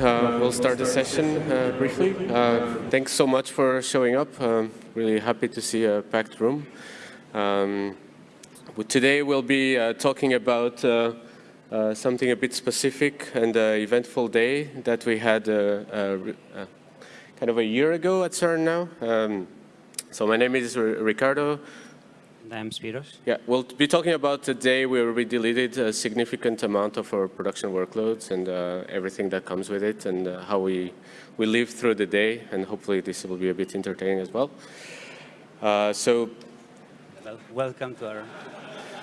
Uh, we'll start the session uh, briefly. Uh, thanks so much for showing up. Um, really happy to see a packed room. Um, today we'll be uh, talking about uh, uh, something a bit specific and an eventful day that we had kind of a year ago at CERN now. Um, so my name is Ricardo. I'm Spiros. Yeah, we'll be talking about the day where we deleted a significant amount of our production workloads and uh, everything that comes with it and uh, how we, we live through the day. And hopefully this will be a bit entertaining as well. Uh, so, well, welcome to our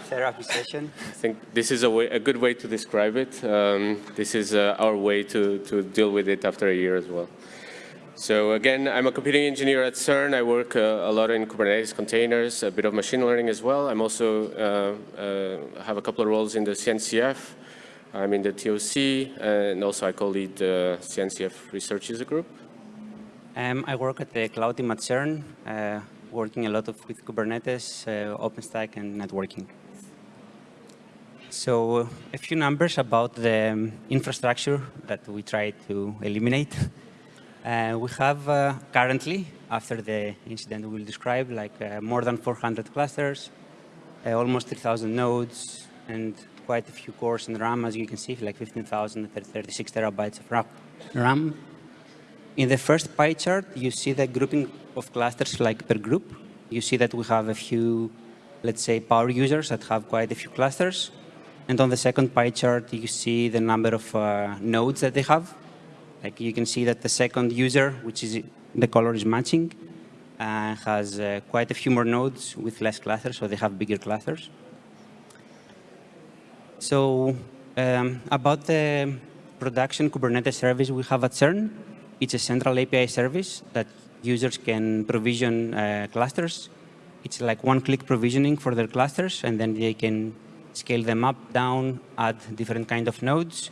therapy session. I think this is a, way, a good way to describe it. Um, this is uh, our way to, to deal with it after a year as well. So again, I'm a computing engineer at CERN. I work uh, a lot in Kubernetes containers, a bit of machine learning as well. I'm also uh, uh, have a couple of roles in the CNCF. I'm in the TOC, and also I co-lead the CNCF research user group. Um, I work at the cloud team at CERN, uh, working a lot of, with Kubernetes, uh, OpenStack, and networking. So a few numbers about the um, infrastructure that we try to eliminate. Uh, we have uh, currently, after the incident we will describe, like uh, more than 400 clusters, uh, almost 3,000 nodes, and quite a few cores in RAM, as you can see, like 15,000 36 terabytes of RAM. In the first pie chart, you see the grouping of clusters like per group. You see that we have a few, let's say, power users that have quite a few clusters. And on the second pie chart, you see the number of uh, nodes that they have. Like you can see that the second user, which is the color is matching, uh, has uh, quite a few more nodes with less clusters, so they have bigger clusters. So um, about the production Kubernetes service we have at CERN, it's a central API service that users can provision uh, clusters. It's like one-click provisioning for their clusters, and then they can scale them up, down, add different kind of nodes,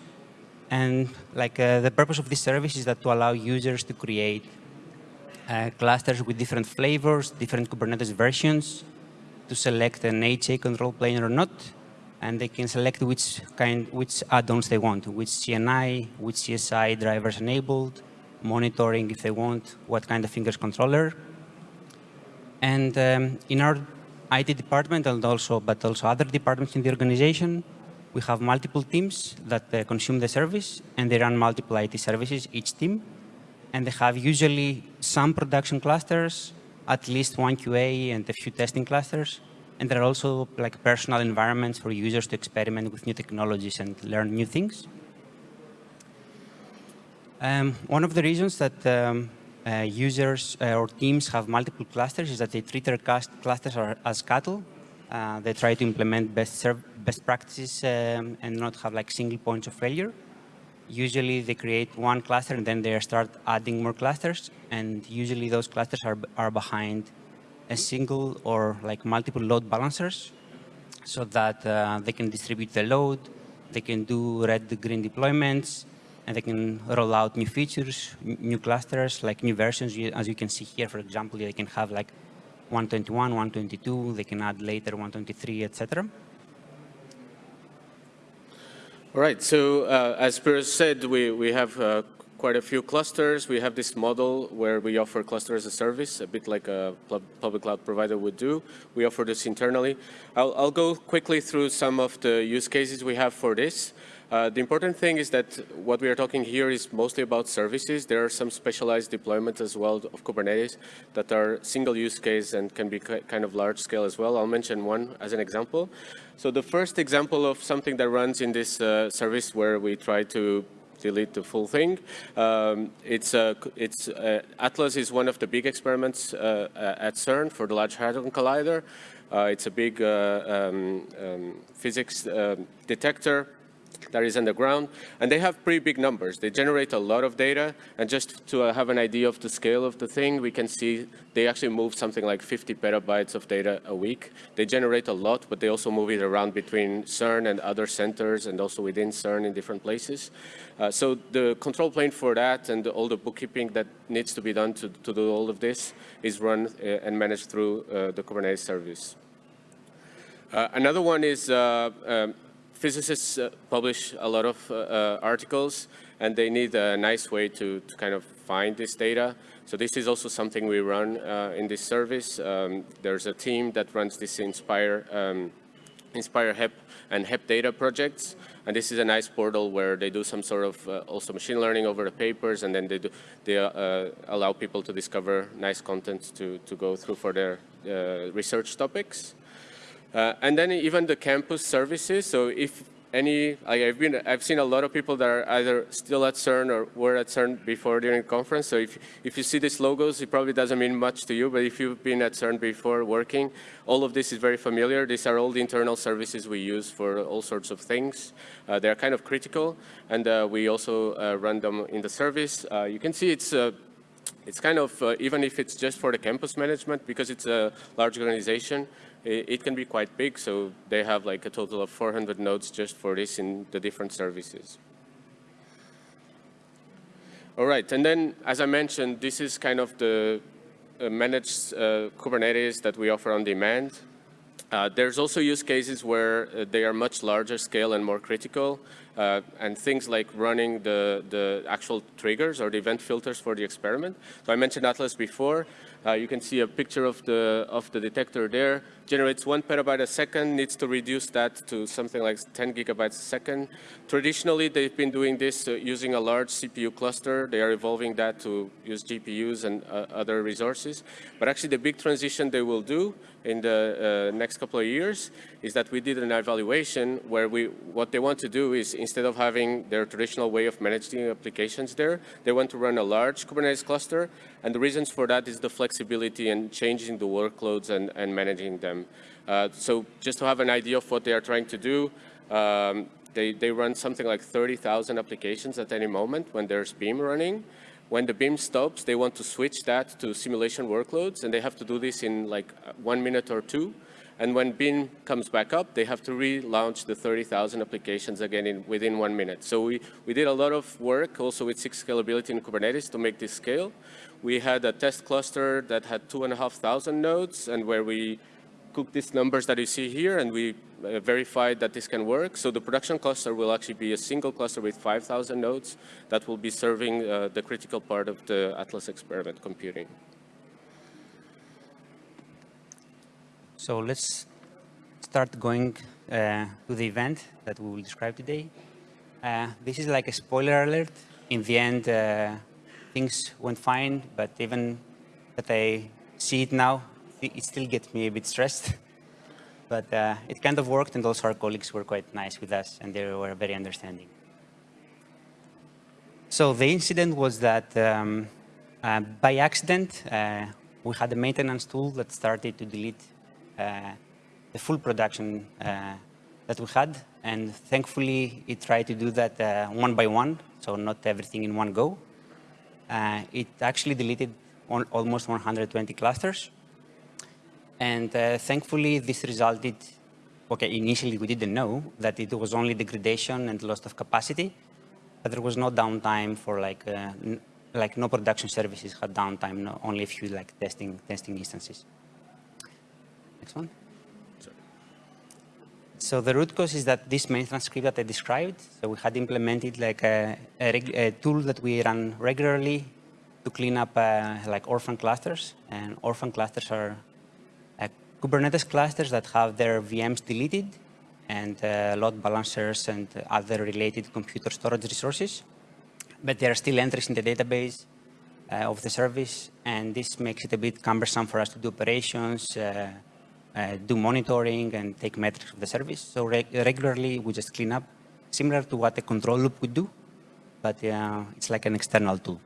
and like uh, the purpose of this service is that to allow users to create uh, clusters with different flavors, different Kubernetes versions, to select an HA control plane or not, and they can select which kind, which add-ons they want, which CNI, which CSI drivers enabled, monitoring if they want, what kind of ingress controller. And um, in our IT department and also, but also other departments in the organization, we have multiple teams that uh, consume the service, and they run multiple IT services, each team. And they have usually some production clusters, at least one QA and a few testing clusters. And there are also like personal environments for users to experiment with new technologies and learn new things. Um, one of the reasons that um, uh, users uh, or teams have multiple clusters is that they treat their clusters as cattle uh, they try to implement best, best practices um, and not have like single points of failure. Usually they create one cluster and then they start adding more clusters. And usually those clusters are, are behind a single or like multiple load balancers so that uh, they can distribute the load, they can do red green deployments, and they can roll out new features, new clusters, like new versions. As you can see here, for example, they can have like 121, 122, they can add later 123, etc. All right, so uh, as Spiros said, we, we have uh, quite a few clusters. We have this model where we offer cluster as a service, a bit like a public cloud provider would do. We offer this internally. I'll, I'll go quickly through some of the use cases we have for this. Uh, the important thing is that what we are talking here is mostly about services. There are some specialized deployments as well of Kubernetes that are single use case and can be kind of large scale as well. I'll mention one as an example. So the first example of something that runs in this uh, service where we try to delete the full thing. Um, it's uh, it's uh, Atlas is one of the big experiments uh, at CERN for the Large Hadron Collider. Uh, it's a big um, um, physics detector that is underground. And they have pretty big numbers. They generate a lot of data. And just to uh, have an idea of the scale of the thing, we can see they actually move something like 50 petabytes of data a week. They generate a lot, but they also move it around between CERN and other centers and also within CERN in different places. Uh, so the control plane for that and all the bookkeeping that needs to be done to, to do all of this is run uh, and managed through uh, the Kubernetes service. Uh, another one is um, physicists uh, publish a lot of uh, uh, articles, and they need a nice way to, to kind of find this data. So this is also something we run uh, in this service. Um, there's a team that runs this Inspire, um, Inspire HEP and HEP data projects. And this is a nice portal where they do some sort of uh, also machine learning over the papers, and then they, do, they uh, allow people to discover nice content to, to go through for their uh, research topics. Uh, and then even the campus services. So if any, I've been, I've seen a lot of people that are either still at CERN or were at CERN before during conference. So if, if you see these logos, it probably doesn't mean much to you, but if you've been at CERN before working, all of this is very familiar. These are all the internal services we use for all sorts of things. Uh, they're kind of critical, and uh, we also uh, run them in the service. Uh, you can see it's uh, it's kind of, uh, even if it's just for the campus management, because it's a large organization, it, can be quite big. So they have like a total of 400 nodes just for this in the different services. All right, and then as I mentioned, this is kind of the uh, managed uh, Kubernetes that we offer on demand. Uh, there's also use cases where uh, they are much larger scale and more critical, uh, and things like running the, the actual triggers or the event filters for the experiment. So I mentioned Atlas before. You can see a picture of the, of the detector there. Generates one petabyte a second, needs to reduce that to something like 10 gigabytes a second. Traditionally, they've been doing this uh, using a large CPU cluster. They are evolving that to use GPUs and uh, other resources. But actually, the big transition they will do in the uh, next couple of years is that we did an evaluation where we, what they want to do is instead of having their traditional way of managing applications there, they want to run a large Kubernetes cluster. And the reasons for that is the flexibility and changing the workloads and, and managing them. Uh, so just to have an idea of what they are trying to do, um, they, they run something like 30,000 applications at any moment when there's Beam running. When the beam stops, they want to switch that to simulation workloads, and they have to do this in like one minute or two. And when Beam comes back up, they have to relaunch the 30,000 applications again in, within one minute. So we, we did a lot of work also with SIG scalability in Kubernetes to make this scale. We had a test cluster that had 2,500 nodes and where we cooked these numbers that you see here and we uh, verified that this can work. So the production cluster will actually be a single cluster with 5,000 nodes that will be serving uh, the critical part of the Atlas experiment computing. So let's start going uh, to the event that we will describe today. Uh, this is like a spoiler alert. In the end, uh, things went fine, but even that I see it now, it still gets me a bit stressed. but uh, it kind of worked, and also our colleagues were quite nice with us, and they were very understanding. So the incident was that um, uh, by accident, uh, we had a maintenance tool that started to delete uh, the full production uh, that we had. And thankfully, it tried to do that uh, one by one, so not everything in one go. it actually deleted almost 120 clusters. And uh, thankfully, this resulted, okay, initially we didn't know that it was only degradation and loss of capacity, but there was no downtime for like, uh, like no production services had downtime, no, only a few like testing, testing instances. Next one. So the root cause is that this maintenance script that I described, so we had implemented like a, a, a tool that we run regularly to clean up uh, like orphan clusters. And orphan clusters are Kubernetes clusters that have their VMs deleted and uh, load balancers and other related computer storage resources. But there are still entries in the database uh, of the service, and this makes it a bit cumbersome for us to do operations, uh, uh do monitoring, and take metrics of the service. So re regularly, we just clean up, similar to what a control loop would do, but uh, it's like an external tool.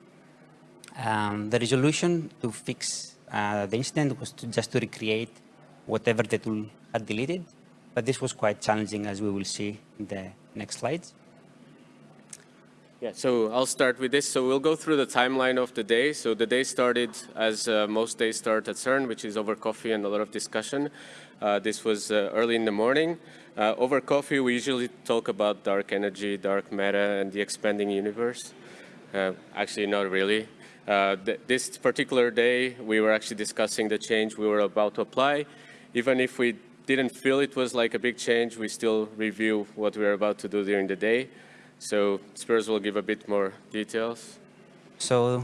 Um, the resolution to fix uh, the incident was to just to recreate whatever the tool had deleted. But this was quite challenging, as we will see in the next slides. Yeah, so I'll start with this. So we'll go through the timeline of the day. So the day started as uh, most days start at CERN, which is over coffee and a lot of discussion. Uh, this was uh, early in the morning. Uh, over coffee, we usually talk about dark energy, dark matter, and the expanding universe. Uh, actually, not really. Uh, th this particular day, we were actually discussing the change we were about to apply even if we didn't feel it was like a big change. We still review what we're about to do during the day. So Spiros will give a bit more details. So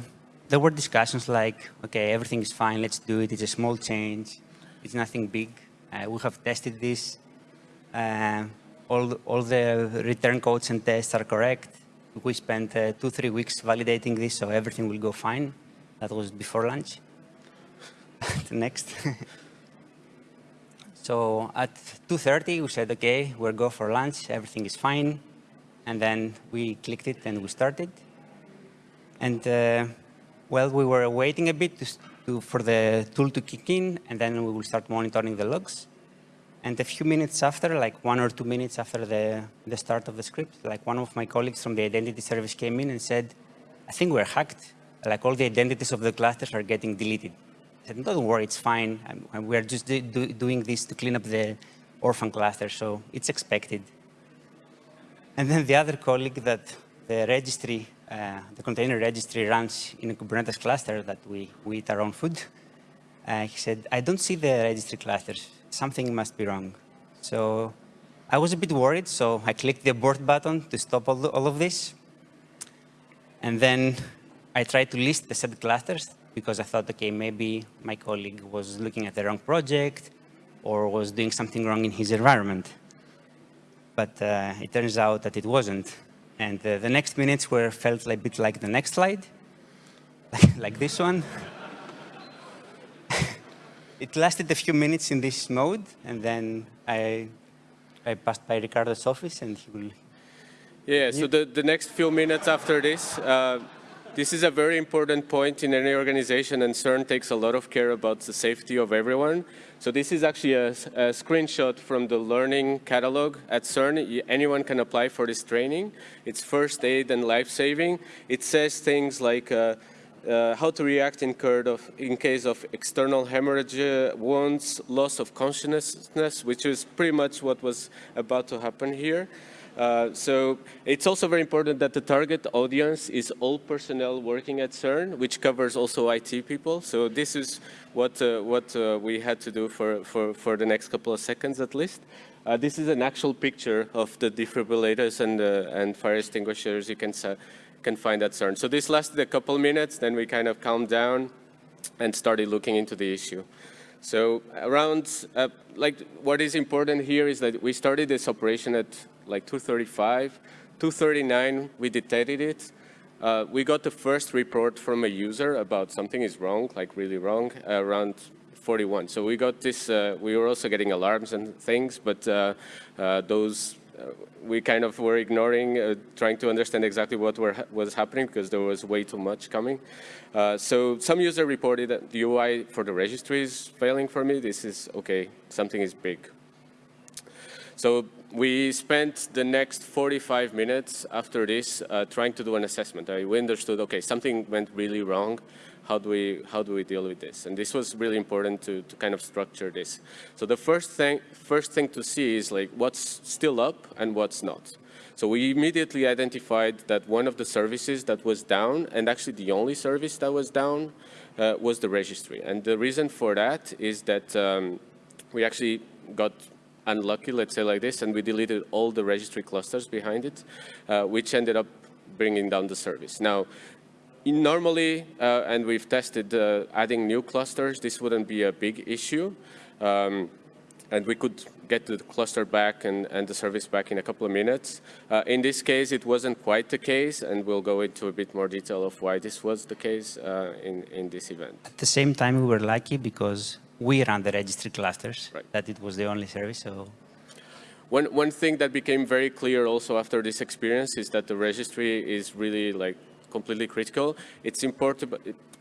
there were discussions like, okay, everything is fine, let's do it. It's a small change. It's nothing big. Uh, we have tested this. Uh, all, all the return codes and tests are correct. We spent uh, two, three weeks validating this, so everything will go fine. That was before lunch. Next. so at 2.30, we said, OK, we'll go for lunch. Everything is fine. And then we clicked it and we started. And uh, well, we were waiting a bit to, to, for the tool to kick in, and then we will start monitoring the logs. And a few minutes after, like one or two minutes after the, the start of the script, like one of my colleagues from the identity service came in and said, I think we're hacked. Like all the identities of the clusters are getting deleted. Don't worry, it's fine. I'm, we're just do, do, doing this to clean up the orphan cluster, so it's expected. And then the other colleague that the registry, uh, the container registry runs in a Kubernetes cluster that we, we eat our own food, uh, he said, I don't see the registry clusters. Something must be wrong. So I was a bit worried, so I clicked the abort button to stop all, the, all of this. And then I tried to list the set clusters because I thought, okay, maybe my colleague was looking at the wrong project or was doing something wrong in his environment. But uh, it turns out that it wasn't. And uh, the next minutes were felt a bit like the next slide, like this one. it lasted a few minutes in this mode, and then I, I passed by Ricardo's office, and he will. Yeah, so the, the next few minutes after this, uh, this is a very important point in any organization, and CERN takes a lot of care about the safety of everyone. So this is actually a, a screenshot from the learning catalog at CERN. Anyone can apply for this training. It's first aid and life-saving. It says things like uh, uh, how to react in, of, in, case of external hemorrhage, uh, wounds, loss of consciousness, which is pretty much what was about to happen here. Uh, so it's also very important that the target audience is all personnel working at CERN, which covers also IT people. So this is what, uh, what uh, we had to do for, for, for the next couple of seconds at least. Uh, this is an actual picture of the defibrillators and, uh, and fire extinguishers you can, can find at CERN. So this lasted a couple minutes, then we kind of calmed down and started looking into the issue. So around, uh, like what is important here is that we started this operation at like 235. 239, we detected it. Uh, we got the first report from a user about something is wrong, like really wrong, uh, around 41. So we got this, uh, we were also getting alarms and things, but uh, uh, those uh, we kind of were ignoring, trying to understand exactly what were, was happening because there was way too much coming. so some user reported that the UI for the registry is failing for me. This is, okay, something is big. So we spent the next 45 minutes after this uh, trying to do an assessment. Uh, we understood, okay, something went really wrong. How do we how do we deal with this? And this was really important to, to kind of structure this. So the first thing first thing to see is like what's still up and what's not. So we immediately identified that one of the services that was down, and actually the only service that was down, uh, was the registry. And the reason for that is that um, we actually got unlucky, let's say like this, and we deleted all the registry clusters behind it, uh, which ended up bringing down the service. Now, normally, uh, and we've tested uh, adding new clusters, this wouldn't be a big issue. Um, and we could get the cluster back and, and, the service back in a couple of minutes. Uh, in this case, it wasn't quite the case, and we'll go into a bit more detail of why this was the case uh, in, in this event. At the same time, we were lucky because we run the registry clusters, right. that it was the only service. So one, one thing that became very clear also after this experience is that the registry is really like completely critical. It's important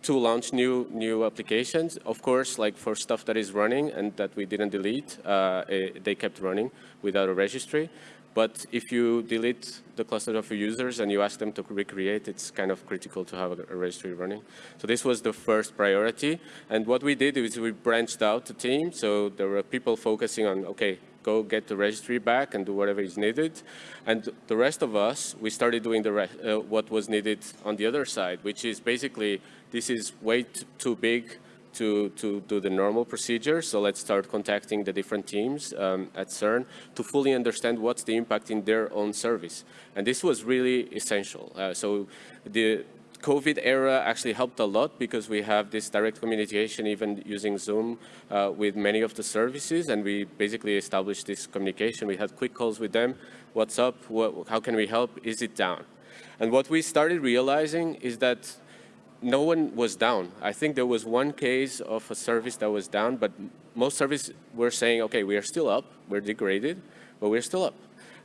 to launch new new applications. Of course, like for stuff that is running and that we didn't delete, uh, eh, they kept running without a registry. But if you delete the cluster of your users and you ask them to recreate, it's kind of critical to have a, registry running. So this was the first priority. And what we did is we branched out the team. So there were people focusing on, OK, go get the registry back and do whatever is needed. And the rest of us, we started doing the uh, what was needed on the other side, which is basically this is way too big to, to do the normal procedure. So let's start contacting the different teams um, at CERN to fully understand what's the impact in their own service. And this was really essential. Uh, so the COVID era actually helped a lot because we have this direct communication even using Zoom uh, with many of the services and we basically established this communication. We had quick calls with them. What's up? What, how can we help? Is it down? And what we started realizing is that no one was down. I think there was one case of a service that was down, but most services were saying, okay, we are still up, we're degraded, but we're still up.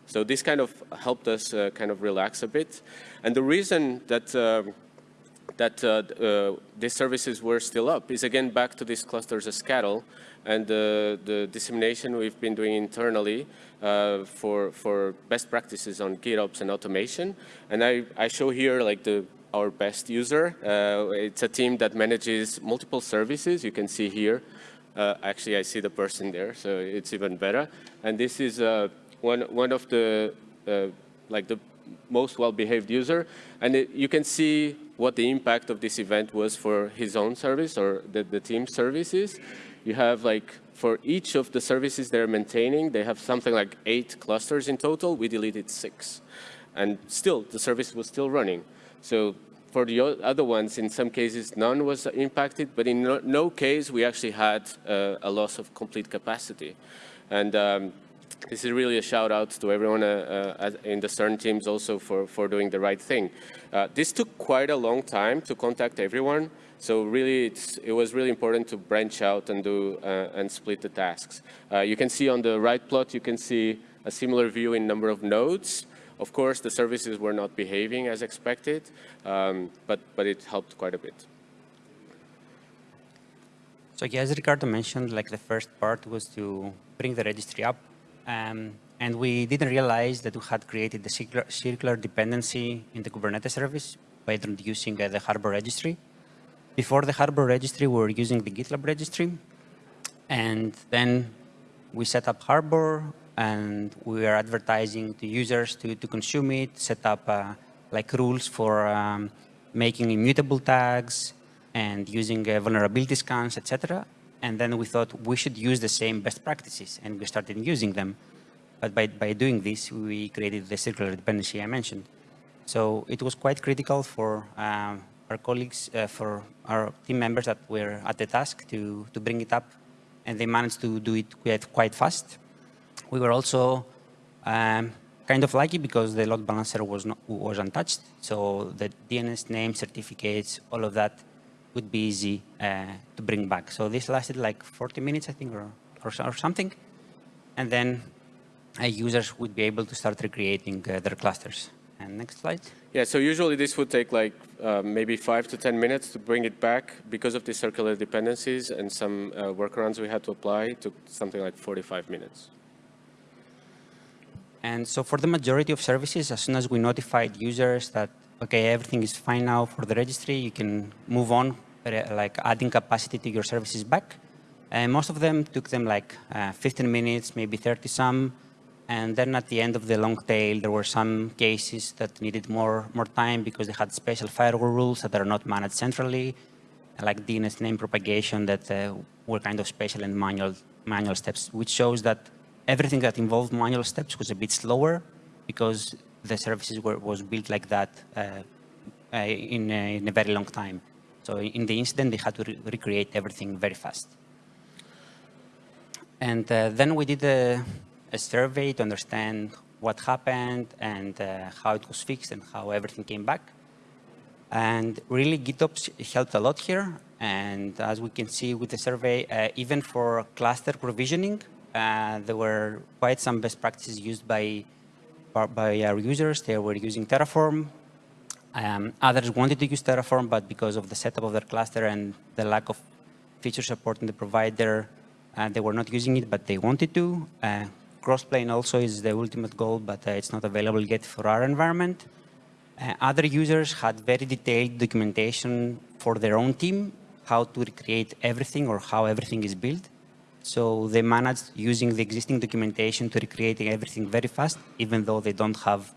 So this kind of helped us uh, kind of relax a bit. And the reason that um, that uh, uh, these services were still up is again back to these clusters as cattle and uh, the dissemination we've been doing internally uh, for for best practices on GitOps and automation. And I, I show here like the our best user. Uh, it's a team that manages multiple services. You can see here. Uh, actually, I see the person there, so it's even better. And this is one one of the like the most well-behaved user. And it, you can see what the impact of this event was for his own service or the, the team services. You have like, for each of the services they're maintaining, they have something like eight clusters in total. We deleted six. And still, the service was still running. So for the other ones, in some cases, none was impacted, but in no, no case, we actually had uh, a loss of complete capacity. And um, this is really a shout out to everyone uh, uh, in the CERN teams also for, for doing the right thing. Uh, this took quite a long time to contact everyone. So really, it was really important to branch out and do uh, and split the tasks. Uh, you can see on the right plot, you can see a similar view in number of nodes. Of course, the services were not behaving as expected, um, but, but it helped quite a bit. So yeah, as Ricardo mentioned, like the first part was to bring the registry up um, and we didn't realize that we had created the circular, circular dependency in the Kubernetes service by introducing uh, the Harbor registry. Before the Harbor registry, we were using the GitLab registry. And then we set up Harbor and we are advertising to users to, to consume it, set up uh, like rules for um, making immutable tags and using uh, vulnerability scans, etc. And then we thought we should use the same best practices and we started using them. But by, by doing this, we created the circular dependency I mentioned. So it was quite critical for um, our colleagues, uh, for our team members that were at the task to, to bring it up. And they managed to do it quite, quite fast. We were also um, kind of lucky because the load balancer was, not, was untouched. So the DNS name, certificates, all of that would be easy uh, to bring back. So this lasted like 40 minutes, I think, or, or, or something. And then uh, users would be able to start recreating uh, their clusters. And next slide. Yeah, so usually this would take like uh, maybe five to 10 minutes to bring it back because of the circular dependencies and some uh, workarounds we had to apply. Took something like 45 minutes. And so for the majority of services, as soon as we notified users that, okay, everything is fine now for the registry, you can move on like adding capacity to your services back. And most of them took them like uh, 15 minutes, maybe 30 some. And then at the end of the long tail, there were some cases that needed more, more time because they had special firewall rules that are not managed centrally, like DNS name propagation that uh, were kind of special and manual, manual steps, which shows that everything that involved manual steps was a bit slower because the services were was built like that uh, uh in, in a very long time. So in the incident, they had to re recreate everything very fast. And uh, then we did a, a, survey to understand what happened and uh, how it was fixed and how everything came back. And really, GitOps helped a lot here. And as we can see with the survey, uh, even for cluster provisioning, uh, there were quite some best practices used by, by our users. They were using Terraform um, others wanted to use Terraform, but because of the setup of their cluster and the lack of feature support in the provider, uh, they were not using it, but they wanted to. Uh, Crossplane also is the ultimate goal, but uh, it's not available yet for our environment. Uh, other users had very detailed documentation for their own team, how to recreate everything or how everything is built. So they managed using the existing documentation to recreate everything very fast, even though they don't have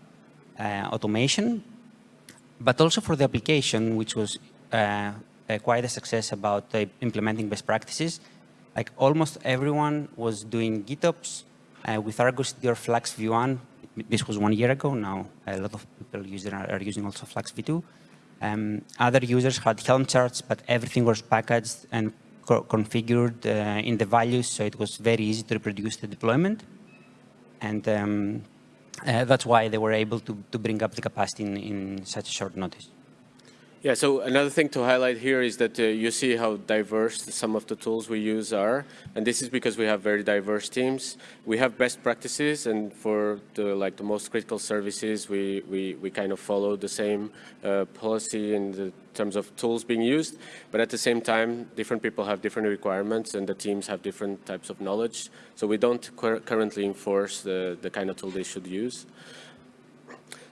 uh, automation, but also for the application, which was uh, quite a success about uh, implementing best practices. Like almost everyone was doing GitOps uh, with Argo or Flux v1. This was one year ago. Now a lot of people are using also Flux v2. Um, other users had Helm charts, but everything was packaged and co configured uh, in the values, so it was very easy to reproduce the deployment. And um, uh, that's why they were able to, to bring up the capacity in, in such a short notice. Yeah, so another thing to highlight here is that uh, you see how diverse some of the tools we use are, and this is because we have very diverse teams. We have best practices, and for the like the most critical services, we we, we kind of follow the same uh, policy in the terms of tools being used. But at the same time, different people have different requirements, and the teams have different types of knowledge. So we don't currently enforce the the kind of tool they should use.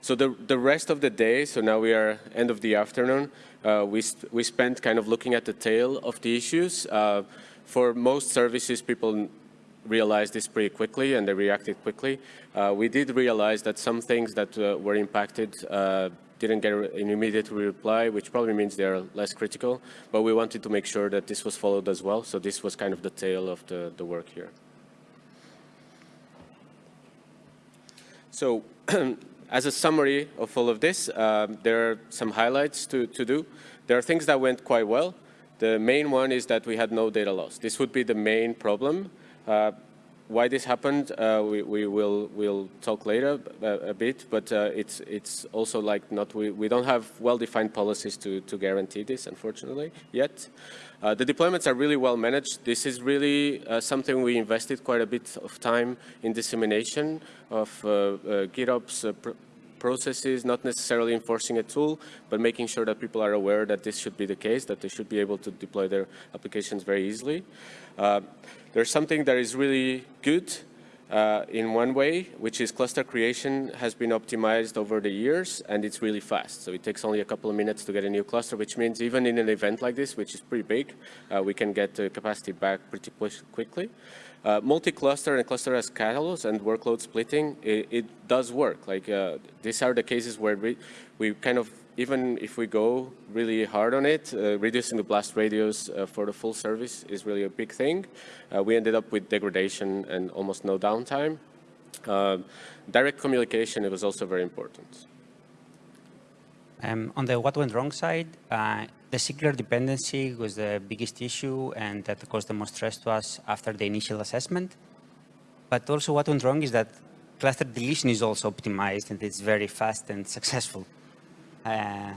So the, the rest of the day, so now we are end of the afternoon, uh, we, we spent kind of looking at the tail of the issues. Uh, for most services, people realized this pretty quickly and they reacted quickly. Uh, we did realize that some things that uh, were impacted uh, didn't get an immediate reply, which probably means they're less critical, but we wanted to make sure that this was followed as well. So this was kind of the tail of the, the work here. So as a summary of all of this, um, there are some highlights to, to do. There are things that went quite well. The main one is that we had no data loss. This would be the main problem. Uh, why this happened, uh, we, we will we'll talk later a, a bit, but uh, it's it's also like not we, we don't have well-defined policies to to guarantee this, unfortunately, yet. Uh, the deployments are really well managed. This is really uh, something we invested quite a bit of time in dissemination of uh, uh GitOps processes, not necessarily enforcing a tool, but making sure that people are aware that this should be the case, that they should be able to deploy their applications very easily. Uh, there's something that is really good uh, in one way, which is cluster creation has been optimized over the years and it's really fast. So it takes only a couple of minutes to get a new cluster, which means even in an event like this, which is pretty big, uh, we can get the capacity back pretty quickly. Uh, Multi-cluster and cluster as catalyst and workload splitting, it, it does work. Like uh, these are the cases where we, we kind of even if we go really hard on it, uh, reducing the blast radius uh, for the full service is really a big thing. Uh, we ended up with degradation and almost no downtime. Uh, direct communication, it was also very important. Um, on the what went wrong side, uh, the circular dependency was the biggest issue and that caused the most stress to us after the initial assessment. But also what went wrong is that cluster deletion is also optimized and it's very fast and successful. Uh,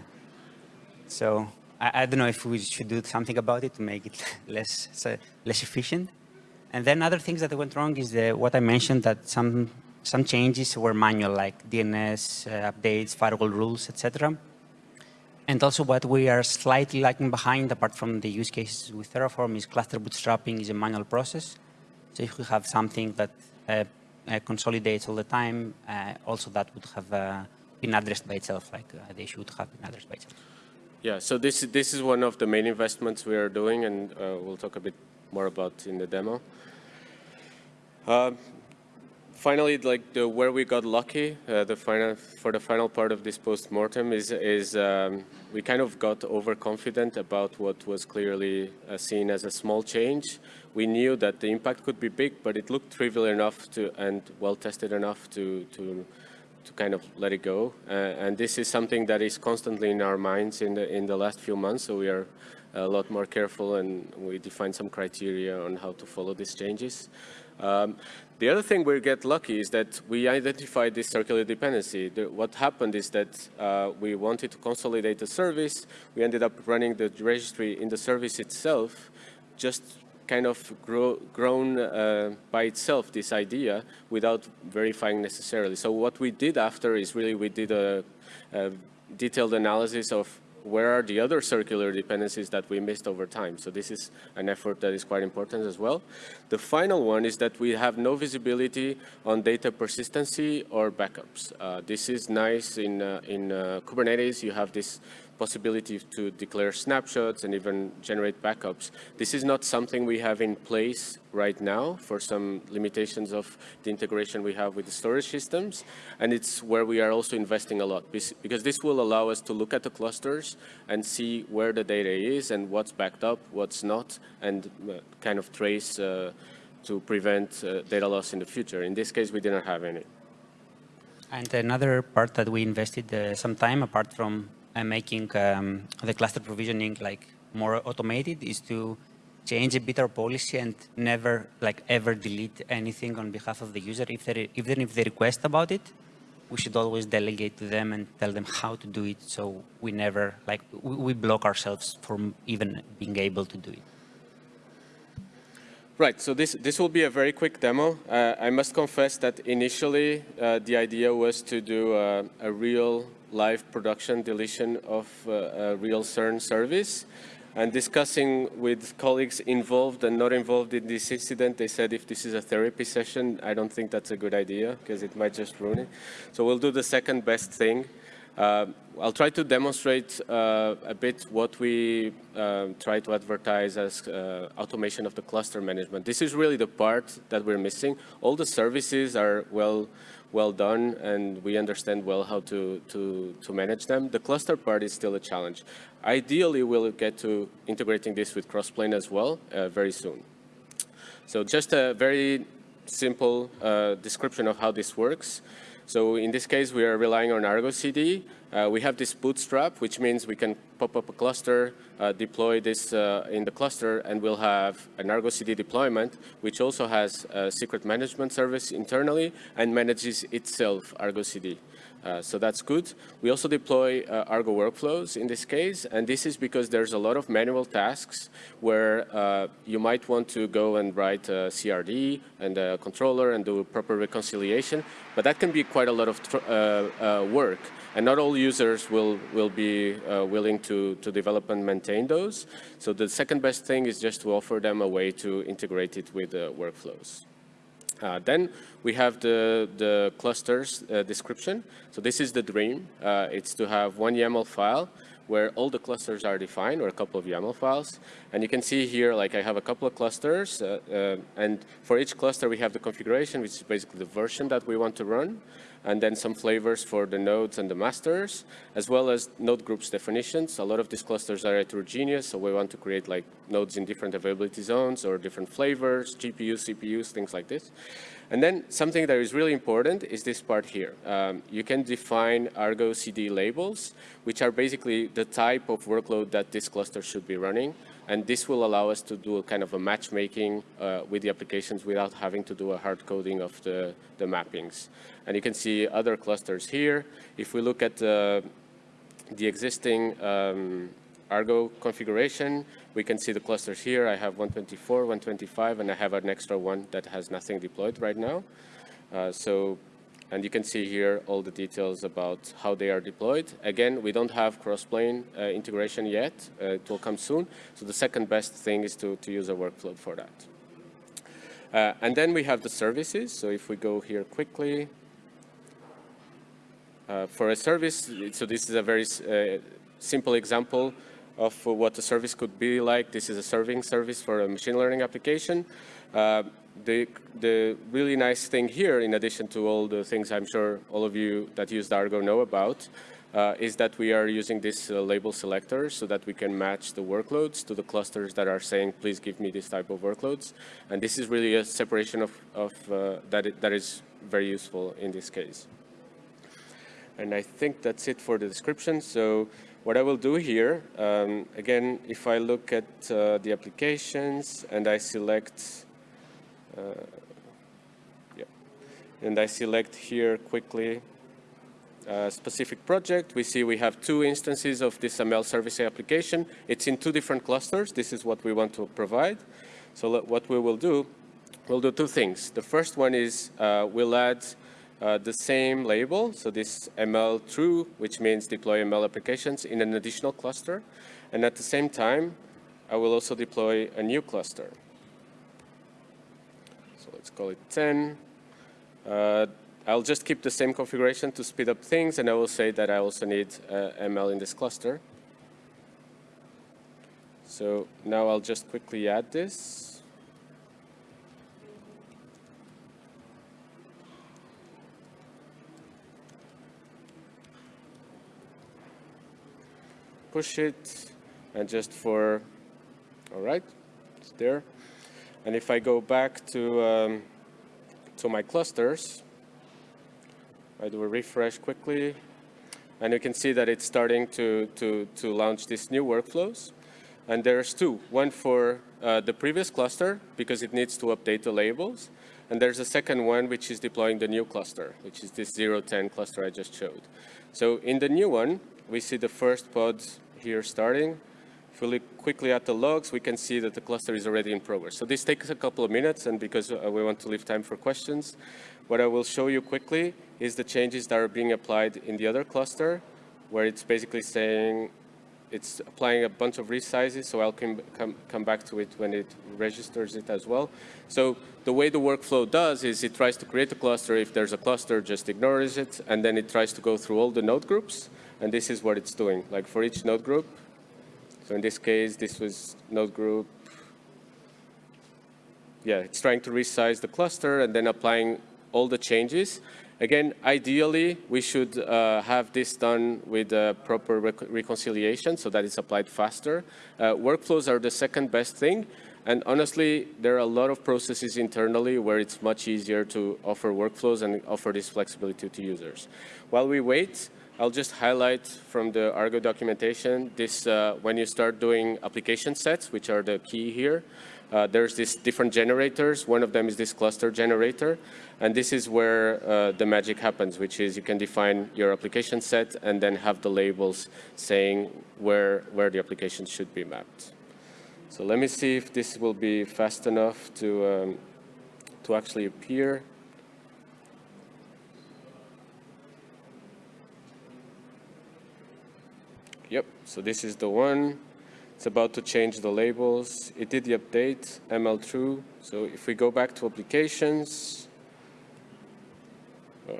so I, I, don't know if we should do something about it to make it less so less efficient. And then other things that went wrong is the, what I mentioned that some some changes were manual, like DNS uh, updates, firewall rules, etc. And also what we are slightly lagging behind, apart from the use cases with Terraform, is cluster bootstrapping is a manual process. So if we have something that uh, uh, consolidates all the time, uh, also that would have uh, been addressed by itself, like uh, they should have been addressed by itself. Yeah, so this, this is one of the main investments we are doing, and uh, we'll talk a bit more about in the demo. Uh, finally, like the, where we got lucky, uh, the final, for the final part of this post-mortem is, is um, we kind of got overconfident about what was clearly uh, seen as a small change. We knew that the impact could be big, but it looked trivial enough to and well-tested enough to, to to kind of let it go. Uh, and this is something that is constantly in our minds in the, in the last few months, so we are a lot more careful and we define some criteria on how to follow these changes. Um, the other thing we get lucky is that we identified this circular dependency. The, what happened is that uh, we wanted to consolidate the service. We ended up running the registry in the service itself just kind of grow, grown uh, by itself, this idea, without verifying necessarily. So what we did after is really we did a, a detailed analysis of where are the other circular dependencies that we missed over time? So this is an effort that is quite important as well. The final one is that we have no visibility on data persistency or backups. Uh, this is nice in, uh, in uh, Kubernetes. You have this possibility to declare snapshots and even generate backups. This is not something we have in place right now for some limitations of the integration we have with the storage systems. And it's where we are also investing a lot because this will allow us to look at the clusters and see where the data is and what's backed up, what's not, and uh, kind of trace uh, to prevent uh, data loss in the future. In this case, we didn't have any. And another part that we invested uh, some time, apart from uh, making um, the cluster provisioning like more automated, is to change a bit our policy and never like ever delete anything on behalf of the user. If they, even if they request about it, we should always delegate to them and tell them how to do it. So we never like we block ourselves from even being able to do it. Right, so this, this will be a very quick demo. Uh, I must confess that initially uh, the idea was to do a, a, real live production deletion of uh, a real CERN service. And discussing with colleagues involved and not involved in this incident, they said if this is a therapy session, I don't think that's a good idea because it might just ruin it. So we'll do the second best thing. Uh, I'll try to demonstrate uh, a bit what we uh, try to advertise as uh, automation of the cluster management. This is really the part that we're missing. All the services are well well done and we understand well how to, to, to manage them. The cluster part is still a challenge. Ideally, we'll get to integrating this with Crossplane as well uh, very soon. So just a very simple uh, description of how this works. So in this case, we are relying on Argo CD. Uh, we have this bootstrap, which means we can pop up a cluster, uh, deploy this uh, in the cluster, and we'll have an Argo CD deployment, which also has a secret management service internally and manages itself Argo CD. Uh, so that's good. We also deploy uh, Argo workflows in this case, and this is because there's a lot of manual tasks where uh, you might want to go and write a CRD and a controller and do proper reconciliation, but that can be quite a lot of uh, uh, work. And not all users will, will be willing to, to develop and maintain those. So the second best thing is just to offer them a way to integrate it with the workflows. Uh, then we have the, the clusters uh, description. So this is the dream. Uh, it's to have one YAML file where all the clusters are defined or a couple of YAML files. And you can see here, like I have a couple of clusters. Uh, uh, and for each cluster, we have the configuration, which is basically the version that we want to run and then some flavors for the nodes and the masters, as well as node groups definitions. A lot of these clusters are heterogeneous, so we want to create like nodes in different availability zones or different flavors, GPUs, CPUs, things like this. And then something that is really important is this part here. Um, you can define Argo CD labels, which are basically the type of workload that this cluster should be running. And this will allow us to do a kind of a matchmaking uh, with the applications without having to do a hard coding of the, the mappings. And you can see other clusters here. If we look at uh, the existing um, Argo configuration, we can see the clusters here. I have 124, 125, and I have an extra one that has nothing deployed right now. Uh, so, and you can see here all the details about how they are deployed. Again, we don't have cross-plane uh, integration yet. Uh, it will come soon. So the second best thing is to, to use a workflow for that. Uh, and then we have the services. So if we go here quickly, uh, for a service, so this is a very uh, simple example of what a service could be like. This is a serving service for a machine learning application. Uh, the, the really nice thing here, in addition to all the things I'm sure all of you that use Argo know about, uh, is that we are using this uh, label selector so that we can match the workloads to the clusters that are saying, please give me this type of workloads. And this is really a separation of, of uh, that, it, that is very useful in this case. And I think that's it for the description. So what I will do here, um, again, if I look at uh, the applications and I select, uh, yeah, and I select here quickly a specific project, we see we have two instances of this ML service application. It's in two different clusters. This is what we want to provide. So what we will do, we'll do two things. The first one is uh, we'll add uh, the same label, so this ML true, which means deploy ML applications in an additional cluster. And at the same time, I will also deploy a new cluster. So let's call it 10. Uh, I'll just keep the same configuration to speed up things, and I will say that I also need uh, ML in this cluster. So now I'll just quickly add this. Push it, and just for, all right, it's there. And if I go back to, um, to my clusters, I do a refresh quickly, and you can see that it's starting to, to, to launch these new workflows. And there's two, one for uh, the previous cluster, because it needs to update the labels. And there's a second one, which is deploying the new cluster, which is this 010 cluster I just showed. So in the new one, we see the first pod here starting. If we look quickly at the logs, we can see that the cluster is already in progress. So this takes a couple of minutes, and because uh, we want to leave time for questions, what I will show you quickly is the changes that are being applied in the other cluster, where it's basically saying it's applying a bunch of resizes, so I'll come, come, come back to it when it registers it as well. So the way the workflow does is it tries to create a cluster. If there's a cluster, just ignores it, and then it tries to go through all the node groups, and this is what it's doing. Like for each node group, so in this case, this was node group. Yeah, it's trying to resize the cluster and then applying all the changes. Again, ideally, we should uh, have this done with a proper rec reconciliation so that it's applied faster. Uh, workflows are the second best thing. And honestly, there are a lot of processes internally where it's much easier to offer workflows and offer this flexibility to users. While we wait, I'll just highlight from the Argo documentation this uh, when you start doing application sets, which are the key here. Uh, there's these different generators. One of them is this cluster generator. And this is where uh, the magic happens, which is you can define your application set and then have the labels saying where, where the application should be mapped. So let me see if this will be fast enough to, um, to actually appear. So this is the one. It's about to change the labels. It did the update, ML true. So if we go back to applications, oh,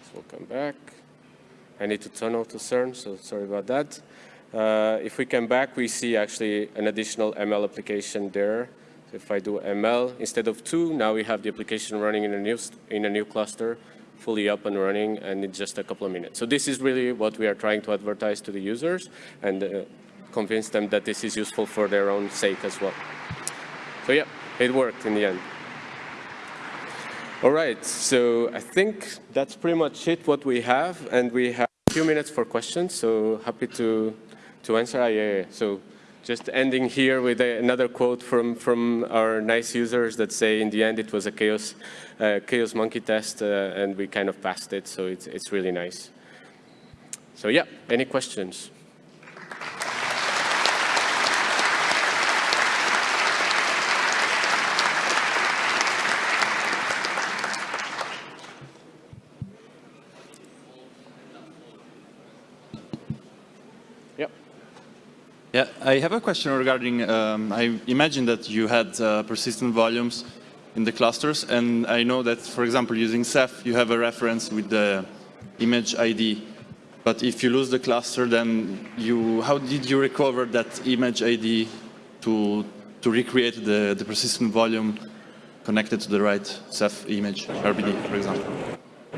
this will come back. I need to turn off the CERN, so sorry about that. Uh, if we come back, we see actually an additional ML application there. So if I do ML, instead of two, now we have the application running in a new, in a new cluster fully up and running and in just a couple of minutes. So this is really what we are trying to advertise to the users and uh, convince them that this is useful for their own sake as well. So yeah, it worked in the end. All right, so I think that's pretty much it what we have and we have a few minutes for questions, so happy to, to answer. Ah, yeah, yeah. So just ending here with a, another quote from, from our nice users that say in the end it was a chaos, uh, chaos monkey test uh, and we kind of passed it, so it's, it's really nice. So yeah, any questions? Yeah, I have a question regarding, um, I imagine that you had uh, persistent volumes in the clusters, and I know that, for example, using Ceph, you have a reference with the image ID. But if you lose the cluster, then you, how did you recover that image ID to, to recreate the, the persistent volume connected to the right Ceph image, RBD, for example?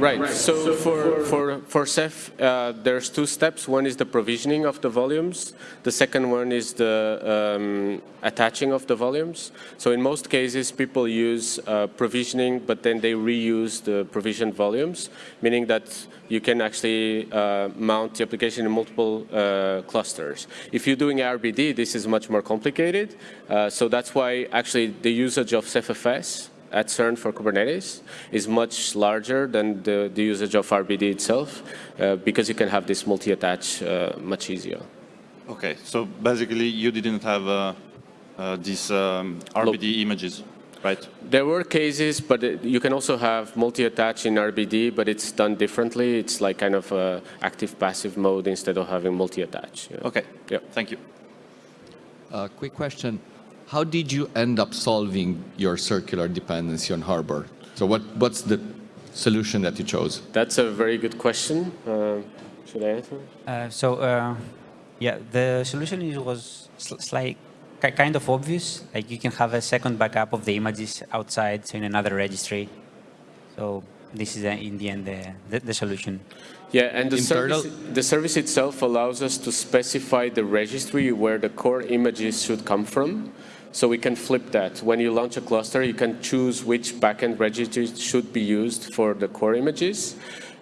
Right. So for, for, for Ceph, uh, there's two steps. One is the provisioning of the volumes. The second one is the um, attaching of the volumes. So in most cases, people use uh, provisioning, but then they reuse the provisioned volumes, meaning that you can actually uh, mount the application in multiple uh, clusters. If you're doing RBD, this is much more complicated. Uh, so that's why actually the usage of CephFS at CERN for Kubernetes is much larger than the, the usage of RBD itself uh, because you can have this multi-attach uh, much easier. Okay, so basically you didn't have uh, uh these um, RBD Look, images, right? There were cases, but it, you can also have multi-attach in RBD, but it's done differently. It's like kind of active-passive mode instead of having multi-attach. Yeah. Okay, yeah. thank you. Uh, quick question how did you end up solving your circular dependency on Harbor? So what, what's the solution that you chose? That's a very good question. Uh, should I answer? Uh, so uh, Yeah, the solution is, was s- like kind of obvious. Like you can have a second backup of the images outside, so in another registry. So this is uh, in the end the, the, the solution. Yeah, and the Internal- service, the service itself allows us to specify the registry where the core images should come from. So we can flip that. When you launch a cluster, you can choose which backend registry should be used for the core images.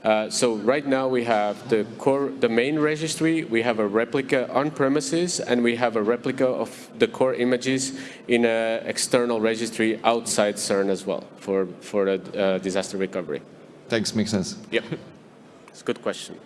Uh, so right now we have the core, the main registry, we have a replica on premises, and we have a replica of the core images in an external registry outside CERN as well for, for the uh, disaster recovery. Thanks, makes sense. Yep. It's a good question.